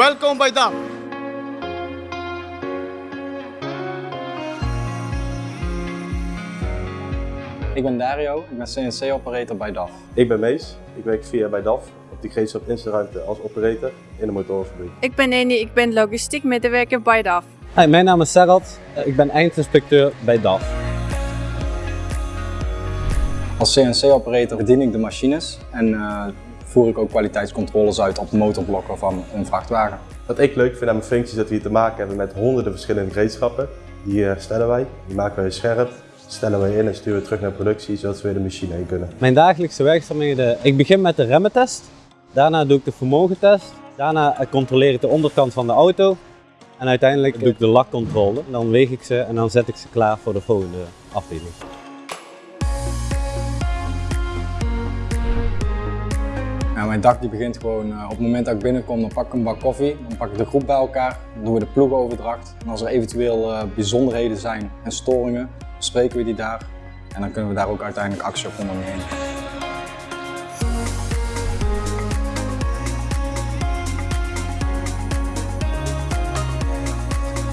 Welkom bij DAF. Ik ben Dario, ik ben CNC-operator bij DAF. Ik ben Mees, ik werk vier jaar bij DAF op de gereedschap Instellruimte als operator in de motorenfabriek. Ik ben Eni, ik ben logistiek medewerker bij DAF. Hi, mijn naam is Serhat, Eh, ik ben eindinspecteur bij DAF. Als CNC-operator bedien ik de machines en eh, voer ik ook kwaliteitscontroles uit op motorblokken van een vrachtwagen. Wat ik leuk vind aan mijn functie is dat we hier te maken hebben met honderden verschillende gereedschappen. Die herstellen wij, die maken wij scherp, stellen wij in en sturen we terug naar productie zodat we weer de machine heen kunnen. Mijn dagelijkse werkzaamheden, ik begin met de remmentest, daarna doe ik de vermogentest, daarna eh, controleer ik de onderkant van de auto en uiteindelijk doe ik de lakcontrole. Dan weeg ik ze en dan zet ik ze klaar voor de volgende afdeling. Nou, mijn dag die begint gewoon eh, op het moment dat ik binnenkom, dan pak ik een bak koffie, dan pak ik de groep bij elkaar, dan doen we de ploegoverdracht. En als er eventueel eh, bijzonderheden zijn en storingen, bespreken we die daar. En dan kunnen we daar ook uiteindelijk actie op ondernemen.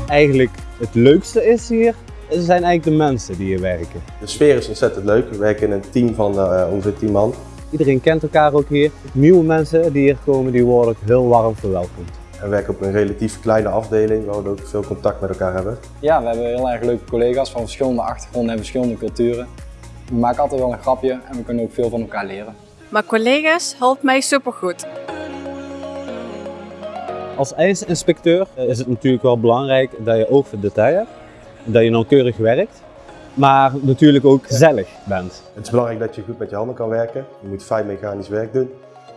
Eigenlijk het leukste is hier, zijn eigenlijk de mensen die hier werken. De sfeer is ontzettend leuk. We werken in een team van eh, ongeveer 10 man. Iedereen kent elkaar ook hier. Nieuwe mensen die hier komen, die worden ook heel warm verwelkomd. En we werken op een relatief kleine afdeling waar we ook veel contact met elkaar hebben. Ja, we hebben heel erg leuke collega's van verschillende achtergronden en verschillende culturen. We maken altijd wel een grapje en we kunnen ook veel van elkaar leren. Mijn collega's helpen mij supergoed. Als eindinspecteur eh, is het natuurlijk wel belangrijk dat je oog voor detail hebt. Dat je nauwkeurig werkt. Maar natuurlijk ook gezellig bent. Het is belangrijk dat je goed met je handen kan werken. Je moet fijn mechanisch werk doen.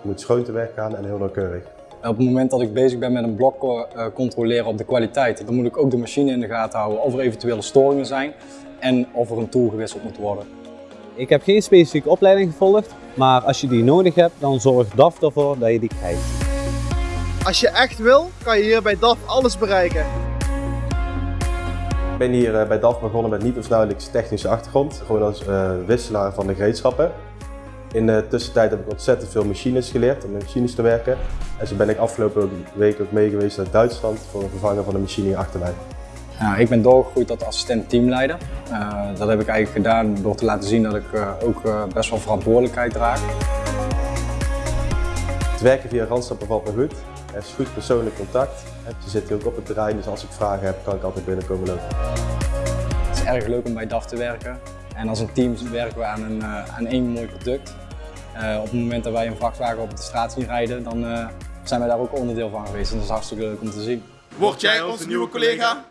Je moet schoon te werk gaan en heel nauwkeurig. Op het moment dat ik bezig ben met een blok eh, controleren op de kwaliteit, dan moet ik ook de machine in de gaten houden of er eventuele storingen zijn en of er een tool gewisseld moet worden. Ik heb geen specifieke opleiding gevolgd, maar als je die nodig hebt, dan zorgt DAF ervoor dat je die krijgt. Als je echt wil, kan je hier bij DAF alles bereiken. Ben hier eh, bij DAF begonnen met niet of nauwelijks technische achtergrond. Gewoon als eh, wisselaar van de gereedschappen. In de tussentijd heb ik ontzettend veel machines geleerd om met machines te werken. En zo ben ik afgelopen week ook mee geweest naar Duitsland voor een vervanger van de machine hier achter mij. Nou, ik ben doorgegroeid tot assistent teamleider. Uh, dat heb ik eigenlijk gedaan door te laten zien dat ik ook best wel verantwoordelijkheid draag. Het werken via Randstad bevalt me goed. Er is goed persoonlijk contact. Je zit hier ook op het terrein, dus als ik vragen heb, kan ik altijd binnenkomen lopen. Het is erg leuk om bij DAF te werken. En als een team werken we aan, een, aan één mooi product. op het moment dat wij een vrachtwagen op de straat zien rijden, dan zijn wij daar ook onderdeel van geweest. En dat is hartstikke leuk om te zien. Word jij onze nieuwe collega?